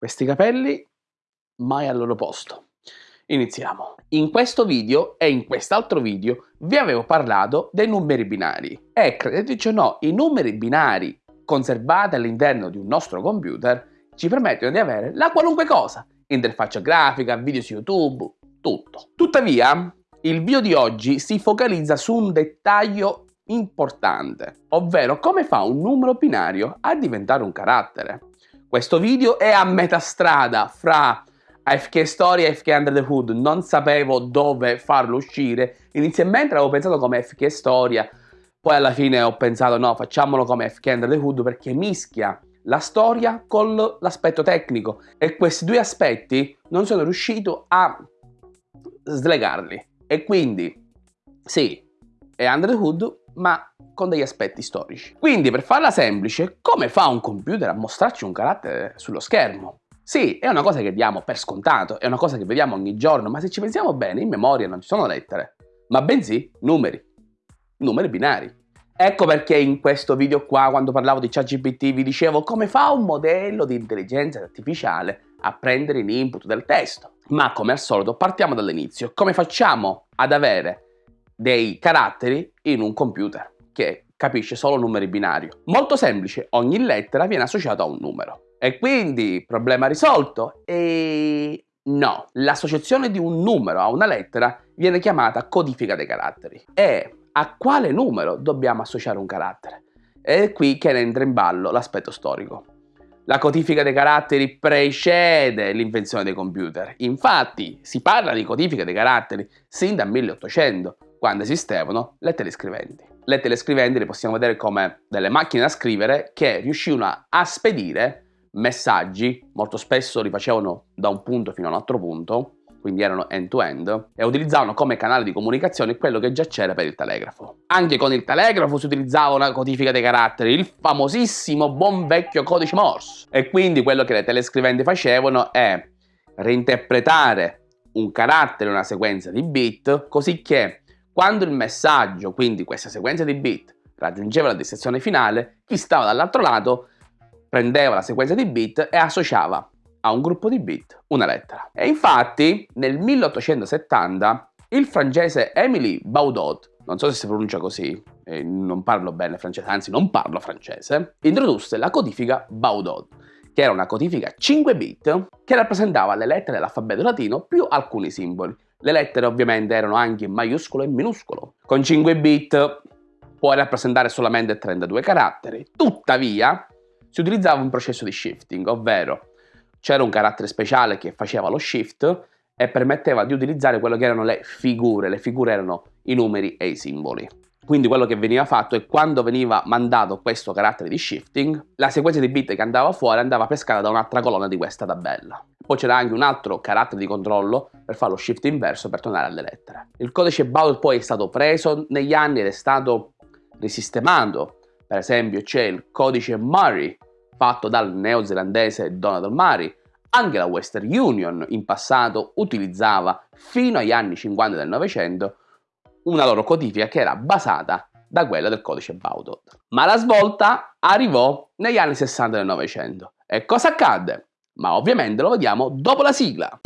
Questi capelli mai al loro posto. Iniziamo. In questo video e in quest'altro video vi avevo parlato dei numeri binari e credeteci o no, i numeri binari conservati all'interno di un nostro computer ci permettono di avere la qualunque cosa, interfaccia grafica, video su YouTube, tutto. Tuttavia, il video di oggi si focalizza su un dettaglio importante, ovvero come fa un numero binario a diventare un carattere. Questo video è a metà strada fra AFK Story e AFK Under the Hood, non sapevo dove farlo uscire. Inizialmente avevo pensato come AFK Storia, poi alla fine ho pensato no, facciamolo come AFK Under the Hood perché mischia la storia con l'aspetto tecnico e questi due aspetti non sono riuscito a slegarli. E quindi, sì, è Under the Hood, ma con degli aspetti storici. Quindi per farla semplice, come fa un computer a mostrarci un carattere sullo schermo? Sì, è una cosa che diamo per scontato, è una cosa che vediamo ogni giorno, ma se ci pensiamo bene, in memoria non ci sono lettere, ma bensì numeri, numeri binari. Ecco perché in questo video qua, quando parlavo di ChatGPT, vi dicevo come fa un modello di intelligenza artificiale a prendere in input del testo. Ma come al solito partiamo dall'inizio. Come facciamo ad avere dei caratteri in un computer? che capisce solo numeri binari. Molto semplice, ogni lettera viene associata a un numero. E quindi, problema risolto? E no, l'associazione di un numero a una lettera viene chiamata codifica dei caratteri. E a quale numero dobbiamo associare un carattere? È qui che entra in ballo l'aspetto storico. La codifica dei caratteri precede l'invenzione dei computer. Infatti, si parla di codifica dei caratteri sin dal 1800, quando esistevano le telescriventi. Le telescriventi le possiamo vedere come delle macchine da scrivere che riuscivano a spedire messaggi, molto spesso li facevano da un punto fino a un altro punto, quindi erano end-to-end, -end, e utilizzavano come canale di comunicazione quello che già c'era per il telegrafo. Anche con il telegrafo si utilizzava una codifica dei caratteri, il famosissimo buon vecchio codice Morse. E quindi quello che le telescriventi facevano è reinterpretare un carattere, una sequenza di bit, così che quando il messaggio, quindi questa sequenza di bit, raggiungeva la destinazione finale, chi stava dall'altro lato prendeva la sequenza di bit e associava a un gruppo di bit una lettera. E infatti nel 1870 il francese Emily Baudot, non so se si pronuncia così, non parlo bene francese, anzi non parlo francese, introdusse la codifica Baudot, che era una codifica 5 bit che rappresentava le lettere dell'alfabeto latino più alcuni simboli, le lettere ovviamente erano anche in maiuscolo e minuscolo. Con 5 bit può rappresentare solamente 32 caratteri. Tuttavia, si utilizzava un processo di shifting, ovvero c'era un carattere speciale che faceva lo shift e permetteva di utilizzare quello che erano le figure. Le figure erano i numeri e i simboli. Quindi quello che veniva fatto è quando veniva mandato questo carattere di shifting, la sequenza di bit che andava fuori andava pescata da un'altra colonna di questa tabella. Poi c'era anche un altro carattere di controllo per fare lo shift inverso per tornare alle lettere. Il codice Baudel poi è stato preso negli anni ed è stato risistemato. Per esempio c'è il codice Murray fatto dal neozelandese Donald Murray. Anche la Western Union in passato utilizzava fino agli anni 50 del Novecento una loro codifica che era basata da quella del codice Baudot. Ma la svolta arrivò negli anni 60 del Novecento. E cosa accadde? Ma ovviamente lo vediamo dopo la sigla.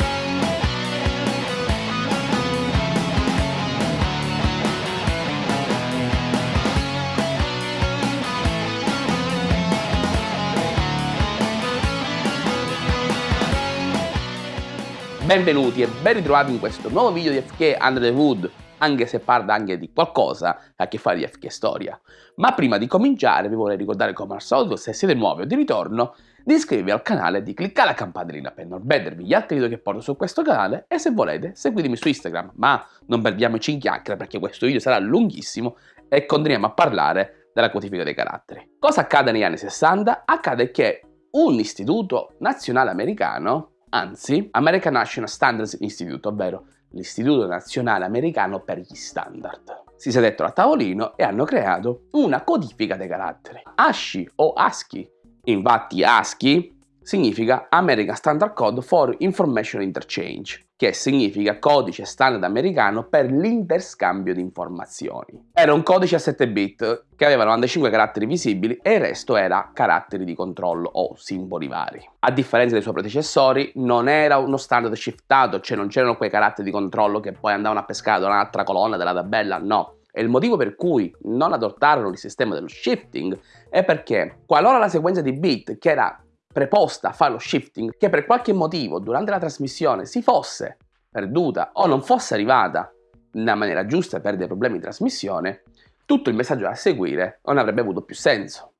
Benvenuti e ben ritrovati in questo nuovo video di FK Under the Hood anche se parla anche di qualcosa che ha a che fare di FK Storia. Ma prima di cominciare vi vorrei ricordare come al solito, se siete nuovi o di ritorno, di iscrivervi al canale e di cliccare la campanellina per non perdervi gli altri video che porto su questo canale e se volete seguitemi su Instagram, ma non perdiamoci in chiacchiere perché questo video sarà lunghissimo e continuiamo a parlare della codifica dei caratteri. Cosa accade negli anni 60? Accade che un istituto nazionale americano, anzi American National Standards Institute, ovvero l'Istituto Nazionale Americano per gli Standard. Si sedettero a tavolino e hanno creato una codifica dei caratteri. ASCII o ASCII. Infatti ASCII significa American Standard Code for Information Interchange, che significa codice standard americano per l'interscambio di informazioni. Era un codice a 7 bit che aveva 95 caratteri visibili e il resto era caratteri di controllo o simboli vari. A differenza dei suoi predecessori non era uno standard shiftato, cioè non c'erano quei caratteri di controllo che poi andavano a pescare da un'altra colonna della tabella, no. E il motivo per cui non adottarono il sistema dello shifting è perché qualora la sequenza di bit che era preposta a fare lo shifting che per qualche motivo durante la trasmissione si fosse perduta o non fosse arrivata nella maniera giusta per dei problemi di trasmissione, tutto il messaggio da seguire non avrebbe avuto più senso.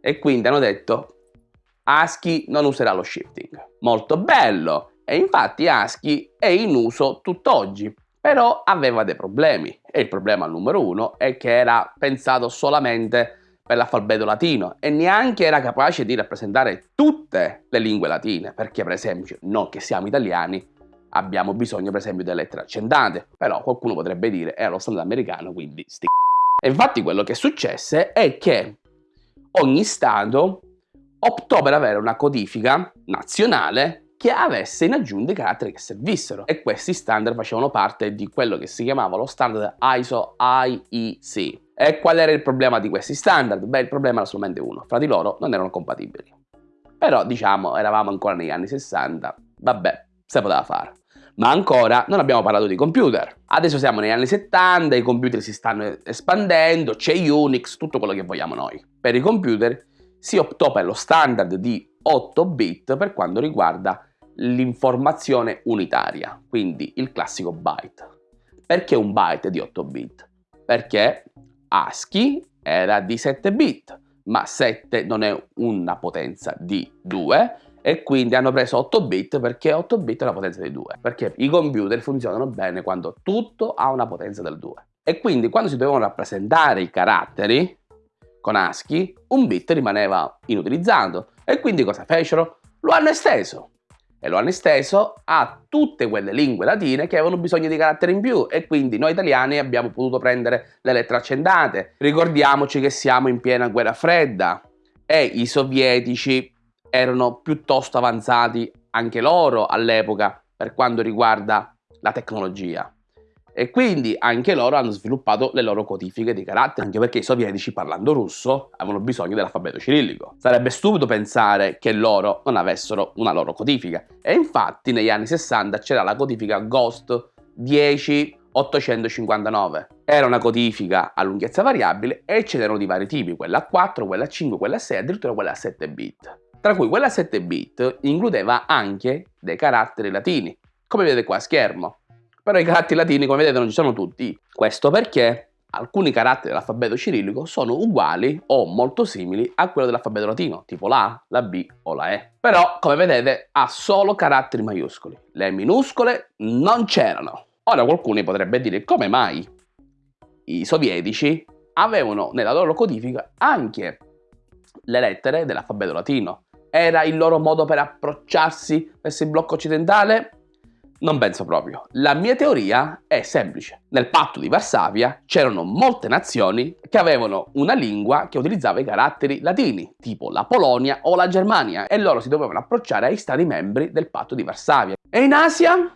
E quindi hanno detto ASCII non userà lo shifting. Molto bello! E infatti ASCII è in uso tutt'oggi, però aveva dei problemi. E il problema numero uno è che era pensato solamente per l'alfabeto latino e neanche era capace di rappresentare tutte le lingue latine, perché per esempio noi che siamo italiani abbiamo bisogno per esempio delle lettere accendate, però qualcuno potrebbe dire è lo standard americano, quindi sti E infatti quello che successe è che ogni stato optò per avere una codifica nazionale che avesse in aggiunta i caratteri che servissero e questi standard facevano parte di quello che si chiamava lo standard ISO IEC e qual era il problema di questi standard? Beh, il problema era solamente uno, fra di loro non erano compatibili. Però, diciamo, eravamo ancora negli anni 60, vabbè, se poteva fare. Ma ancora non abbiamo parlato di computer. Adesso siamo negli anni 70, i computer si stanno espandendo, c'è Unix, tutto quello che vogliamo noi. Per i computer si optò per lo standard di 8 bit per quanto riguarda l'informazione unitaria, quindi il classico byte. Perché un byte di 8 bit? Perché ASCII era di 7 bit, ma 7 non è una potenza di 2 e quindi hanno preso 8 bit perché 8 bit è una potenza di 2, perché i computer funzionano bene quando tutto ha una potenza del 2. E quindi quando si dovevano rappresentare i caratteri con ASCII, un bit rimaneva inutilizzato e quindi cosa fecero? Lo hanno esteso e lo hanno esteso a tutte quelle lingue latine che avevano bisogno di caratteri in più e quindi noi italiani abbiamo potuto prendere le lettere accendate. Ricordiamoci che siamo in piena guerra fredda e i sovietici erano piuttosto avanzati anche loro all'epoca per quanto riguarda la tecnologia e quindi anche loro hanno sviluppato le loro codifiche di carattere, anche perché i sovietici parlando russo avevano bisogno dell'alfabeto cirillico. Sarebbe stupido pensare che loro non avessero una loro codifica e infatti negli anni 60 c'era la codifica Ghost 10859. Era una codifica a lunghezza variabile e ce n'erano di vari tipi, quella a 4, quella a 5, quella a 6, addirittura quella a 7 bit. Tra cui quella a 7 bit includeva anche dei caratteri latini, come vedete qua a schermo però i caratteri latini come vedete non ci sono tutti. Questo perché alcuni caratteri dell'alfabeto cirillico sono uguali o molto simili a quello dell'alfabeto latino, tipo la A, la B o la E. Però, come vedete, ha solo caratteri maiuscoli. Le minuscole non c'erano. Ora qualcuno potrebbe dire come mai i sovietici avevano nella loro codifica anche le lettere dell'alfabeto latino. Era il loro modo per approcciarsi verso il blocco occidentale? Non penso proprio. La mia teoria è semplice. Nel patto di Varsavia c'erano molte nazioni che avevano una lingua che utilizzava i caratteri latini, tipo la Polonia o la Germania, e loro si dovevano approcciare ai stati membri del patto di Varsavia. E in Asia?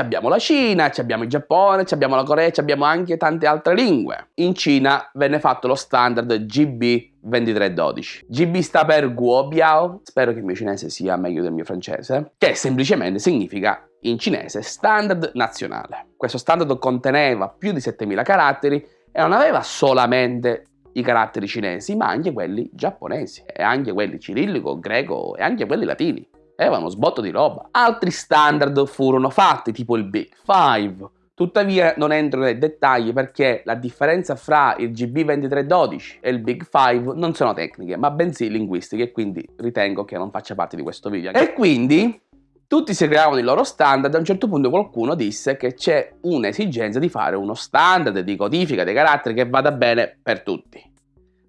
abbiamo la Cina, abbiamo il Giappone, abbiamo la Corea, abbiamo anche tante altre lingue. In Cina venne fatto lo standard GB 2312. GB sta per Guobiao, spero che il mio cinese sia meglio del mio francese, che semplicemente significa in cinese standard nazionale. Questo standard conteneva più di 7000 caratteri e non aveva solamente i caratteri cinesi, ma anche quelli giapponesi, e anche quelli cirillico, greco e anche quelli latini. Aveva uno sbotto di roba. Altri standard furono fatti, tipo il Big Five. Tuttavia non entro nei dettagli perché la differenza fra il GB2312 e il Big Five non sono tecniche, ma bensì linguistiche, quindi ritengo che non faccia parte di questo video. E quindi tutti si creavano i loro standard, a un certo punto qualcuno disse che c'è un'esigenza di fare uno standard di codifica dei caratteri che vada bene per tutti.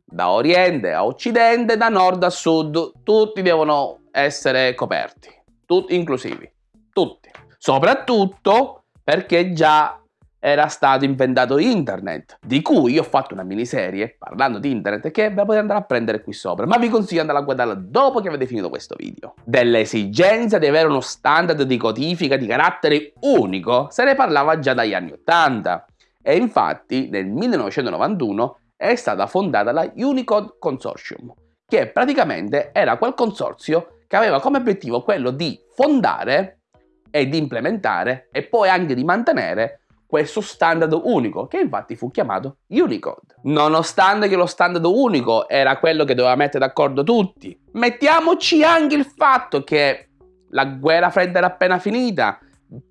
Da oriente a occidente, da nord a sud, tutti devono essere coperti, tutti inclusivi, tutti. Soprattutto perché già era stato inventato internet, di cui ho fatto una miniserie parlando di internet che ve la potete andare a prendere qui sopra, ma vi consiglio di andare a guardarla dopo che avete finito questo video. Dell'esigenza di avere uno standard di codifica di carattere unico se ne parlava già dagli anni 80 e infatti nel 1991 è stata fondata la Unicode Consortium, che praticamente era quel consorzio che aveva come obiettivo quello di fondare e di implementare e poi anche di mantenere questo standard unico, che infatti fu chiamato Unicode. Nonostante che lo standard unico era quello che doveva mettere d'accordo tutti, mettiamoci anche il fatto che la guerra fredda era appena finita,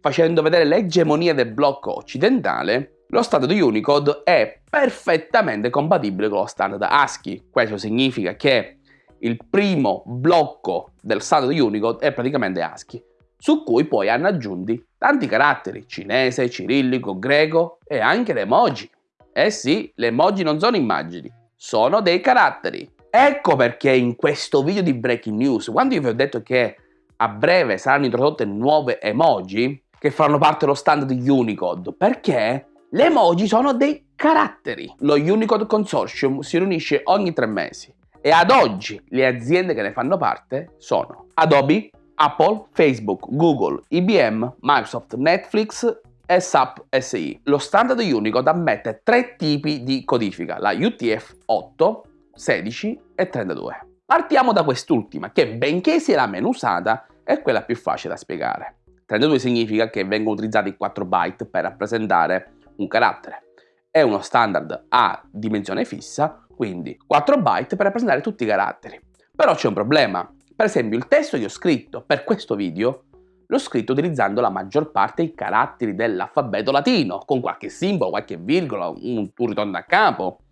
facendo vedere l'egemonia del blocco occidentale, lo standard Unicode è perfettamente compatibile con lo standard ASCII. Questo significa che il primo blocco del standard Unicode è praticamente ASCII su cui poi hanno aggiunti tanti caratteri, cinese, cirillico, greco e anche le emoji. Eh sì, le emoji non sono immagini, sono dei caratteri. Ecco perché in questo video di Breaking News, quando io vi ho detto che a breve saranno introdotte nuove emoji che faranno parte dello standard Unicode, perché le emoji sono dei caratteri. Lo Unicode Consortium si riunisce ogni tre mesi e ad oggi le aziende che ne fanno parte sono Adobe, Apple, Facebook, Google, IBM, Microsoft, Netflix SAP SI. Lo standard Unicode ammette tre tipi di codifica, la UTF-8, 16 e 32. Partiamo da quest'ultima, che benché sia la meno usata, è quella più facile da spiegare. 32 significa che vengono utilizzati 4 byte per rappresentare un carattere. È uno standard a dimensione fissa, quindi 4 byte per rappresentare tutti i caratteri. Però c'è un problema, per esempio il testo che ho scritto per questo video l'ho scritto utilizzando la maggior parte dei caratteri dell'alfabeto latino, con qualche simbolo, qualche virgola, un, un ritorno a capo.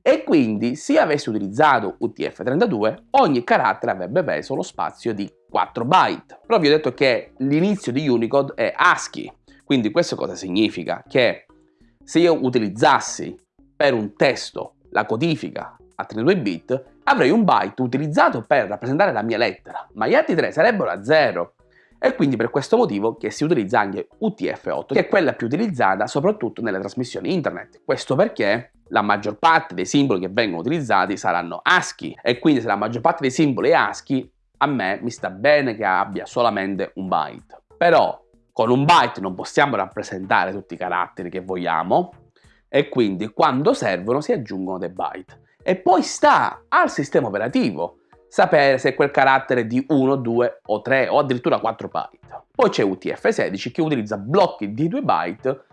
E quindi se avessi utilizzato UTF-32 ogni carattere avrebbe preso lo spazio di 4 byte. Però vi ho detto che l'inizio di Unicode è ASCII, quindi questo cosa significa? Che se io utilizzassi per un testo la codifica a 32 bit, avrei un byte utilizzato per rappresentare la mia lettera, ma gli altri tre sarebbero a zero. È quindi per questo motivo che si utilizza anche UTF-8, che è quella più utilizzata soprattutto nelle trasmissioni internet. Questo perché la maggior parte dei simboli che vengono utilizzati saranno ASCII e quindi se la maggior parte dei simboli è ASCII, a me mi sta bene che abbia solamente un byte. Però con un byte non possiamo rappresentare tutti i caratteri che vogliamo e quindi quando servono si aggiungono dei byte e poi sta al sistema operativo sapere se quel carattere è di 1, 2 o 3 o addirittura 4 byte. Poi c'è UTF-16 che utilizza blocchi di 2 byte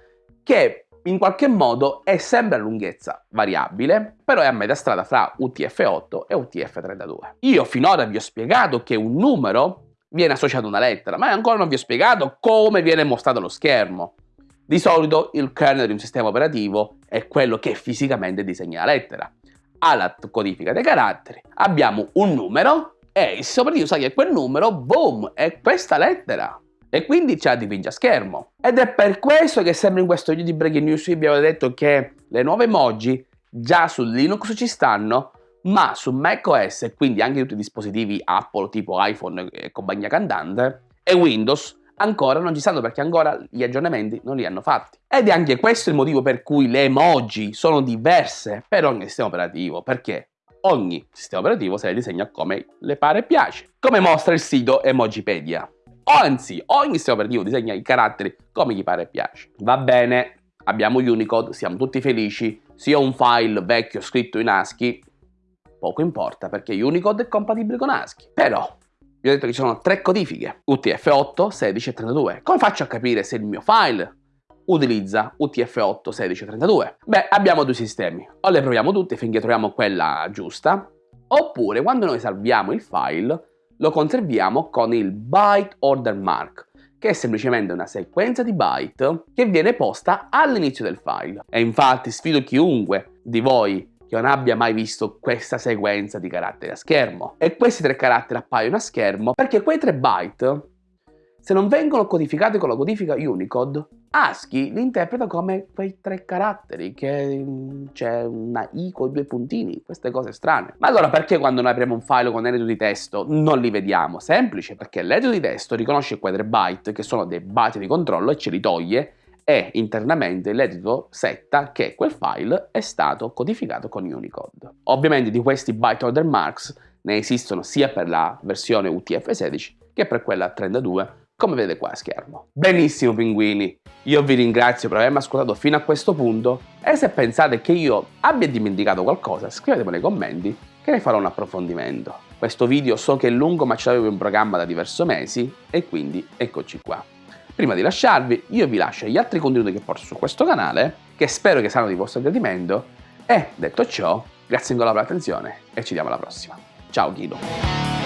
che in qualche modo è sempre a lunghezza variabile, però è a metà strada fra UTF-8 e UTF-32. Io finora vi ho spiegato che un numero viene associato a una lettera, ma ancora non vi ho spiegato come viene mostrato lo schermo. Di solito il kernel di un sistema operativo è quello che fisicamente disegna la lettera alla codifica dei caratteri, abbiamo un numero e il operativo sa che quel numero, boom, è questa lettera. E quindi la dipinge a schermo. Ed è per questo che sempre in questo video di Breaking News vi abbiamo detto che le nuove emoji già su Linux ci stanno, ma su macOS e quindi anche tutti i dispositivi Apple tipo iPhone e compagnia cantante e Windows ancora non ci stanno perché ancora gli aggiornamenti non li hanno fatti. Ed è anche questo il motivo per cui le emoji sono diverse per ogni sistema operativo, perché ogni sistema operativo se le disegna come le pare e piace, come mostra il sito Emojipedia. Anzi, ogni sistema operativo disegna i caratteri come gli pare e piace. Va bene, abbiamo Unicode, siamo tutti felici, sia un file vecchio scritto in ASCII, poco importa perché Unicode è compatibile con ASCII. Però vi ho detto che ci sono tre codifiche, UTF-8, 16 e 32. Come faccio a capire se il mio file utilizza UTF-8, 16 e 32? Beh, abbiamo due sistemi. O le proviamo tutte finché troviamo quella giusta, oppure quando noi salviamo il file lo conserviamo con il byte order mark, che è semplicemente una sequenza di byte che viene posta all'inizio del file. E infatti sfido chiunque di voi che non abbia mai visto questa sequenza di caratteri a schermo. E questi tre caratteri appaiono a schermo perché quei tre byte, se non vengono codificati con la codifica Unicode, ASCII li interpreta come quei tre caratteri, che mm, c'è una I con due puntini, queste cose strane. Ma allora perché quando noi apriamo un file con edito di testo non li vediamo? Semplice, perché l'edito di testo riconosce quei tre byte, che sono dei byte di controllo, e ce li toglie, e internamente l'editor setta che quel file è stato codificato con Unicode. Ovviamente di questi byte order marks ne esistono sia per la versione UTF-16 che per quella 32 come vedete qua a schermo. Benissimo pinguini, io vi ringrazio per avermi ascoltato fino a questo punto e se pensate che io abbia dimenticato qualcosa scrivetemi nei commenti che ne farò un approfondimento. Questo video so che è lungo ma ce l'avevo in programma da diversi mesi e quindi eccoci qua. Prima di lasciarvi io vi lascio gli altri contenuti che porto su questo canale che spero che saranno di vostro gradimento e detto ciò grazie ancora per l'attenzione e ci vediamo alla prossima. Ciao Guido!